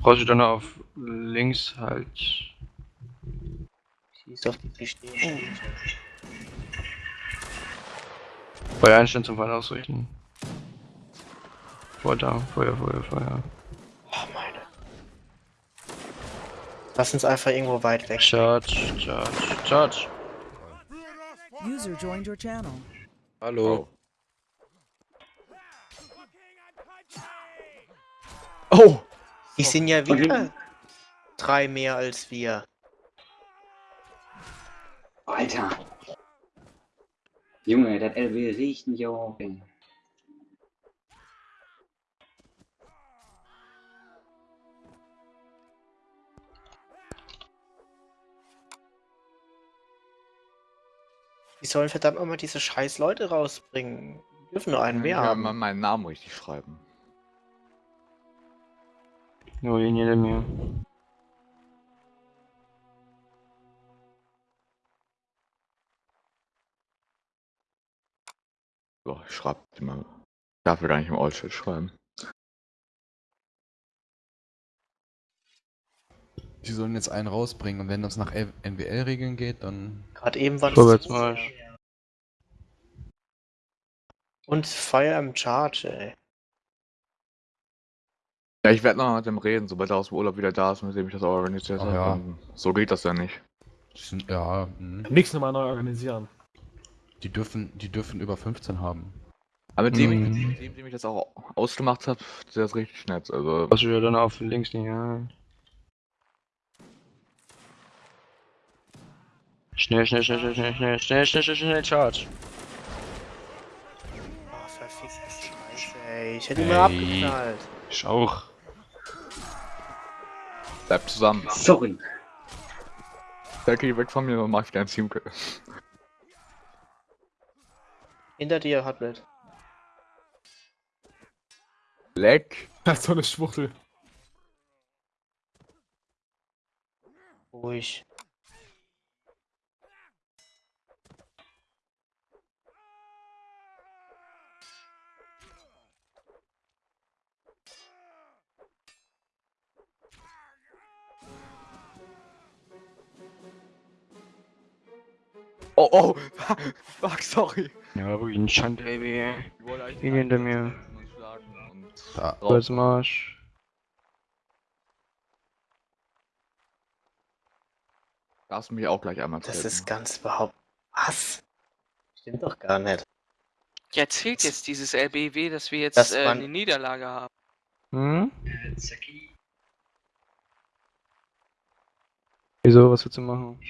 Brauchst du dann auf links halt. Schieß auf die Pistolen. Feuer einstellen zum Fall ausrichten. Feuer da, Feuer, Feuer, Feuer. Oh meine. Lass uns einfach irgendwo weit weg. Charge, charge, charge. User joined your channel. Hallo. Oh! Die sind ja wieder drei mehr als wir. Alter. Junge, das LW riecht mich auch. Die sollen verdammt nochmal diese scheiß Leute rausbringen. Die dürfen nur einen mehr ja, haben. mal meinen Namen richtig schreiben. Jeder mir. So, ich schreibe mal. Ich darf ja gar nicht im Allchat schreiben. Die sollen jetzt einen rausbringen und wenn das nach NWL-Regeln geht, dann. Gerade eben waren Vorwärtsmarsch. Und Fire im Charge, ey. Ja, ich werde noch mit dem reden, sobald er aus dem Urlaub wieder da ist, mit dem ich das organisiert habe. ja. So geht das ja nicht. Sind, ja, mh. Nichts nochmal neu organisieren. die dürfen, die dürfen über 15 haben. Aber mit dem, Mhm. ich, mit dem, dem ich das auch ausgemacht habe, der ist richtig nett. Also, du ja dann auf links nicht, ja. Schnell, schnell, schnell, schnell, schnell, schnell, schnell, schnell, schnell, schnell, charge. Oh, verfickte Scheiße, ey. Ich hätte ihn Ey. mal abgeknallt. Ich auch. Bleibt zusammen. Sorry. Danke, weg von mir, dann mach ich dein Team. Hinter dir, Hotbit. Leck. Das ist so eine Schwuchtel. Ruhig. Oh, oh. Fuck, sorry. Ja, ihn Ich wollte eigentlich Ging hinter mir. Da. drauf. Vorwärtsmarsch. Darfst du mich auch gleich einmal Das treten. ist ganz überhaupt. Was? Stimmt doch gar nicht. Ja, zählt jetzt dieses LBW, dass wir jetzt Das äh, man- eine Niederlage haben. Hm? Wieso, was willst du machen?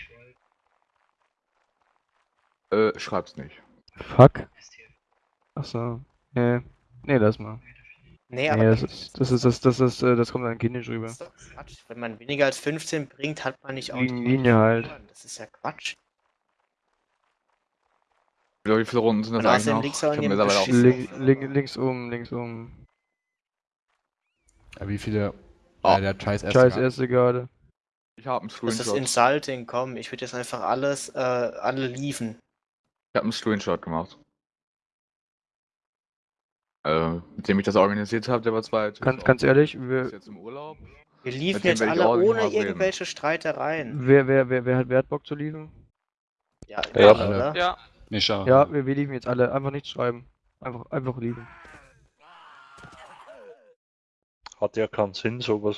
Äh, schreib's nicht. Fuck. Achso. Nee. Nee, lass mal. Nee, aber Nee, das ist, das ist, das, das ist, äh, das kommt dann kindisch das rüber. ist doch Quatsch. Wenn man weniger als 15 bringt, hat man nicht Linie- automatisch Linie halt. Das ist ja Quatsch. Wie viele Runden sind das Und eigentlich noch? liegt's Ich auch hab mittlerweile auch. Link, link, links oben, links oben. Ja, wie viele. Ah. Ja, der Scheiß erste. Scheiß erste Garde. Ich habe einen Das ist Screenshot. Insulting, komm. Ich würde jetzt einfach alles, äh, alle liefen. Ich habe einen Screenshot gemacht. Äh, mit dem ich das organisiert habe, der war zweit. Ganz, ganz ehrlich, Ist wer, jetzt im Urlaub. Wir liefen jetzt alle nicht ohne irgendwelche Streitereien. wer, wer, wer, wer hat Wert Bock zu liefern? Ja, Ja, ja, alle. Ja, Mischa. Ja, wir, wir liefern jetzt alle. Einfach nichts schreiben. Einfach, einfach liefern. Hat ja keinen Sinn, sowas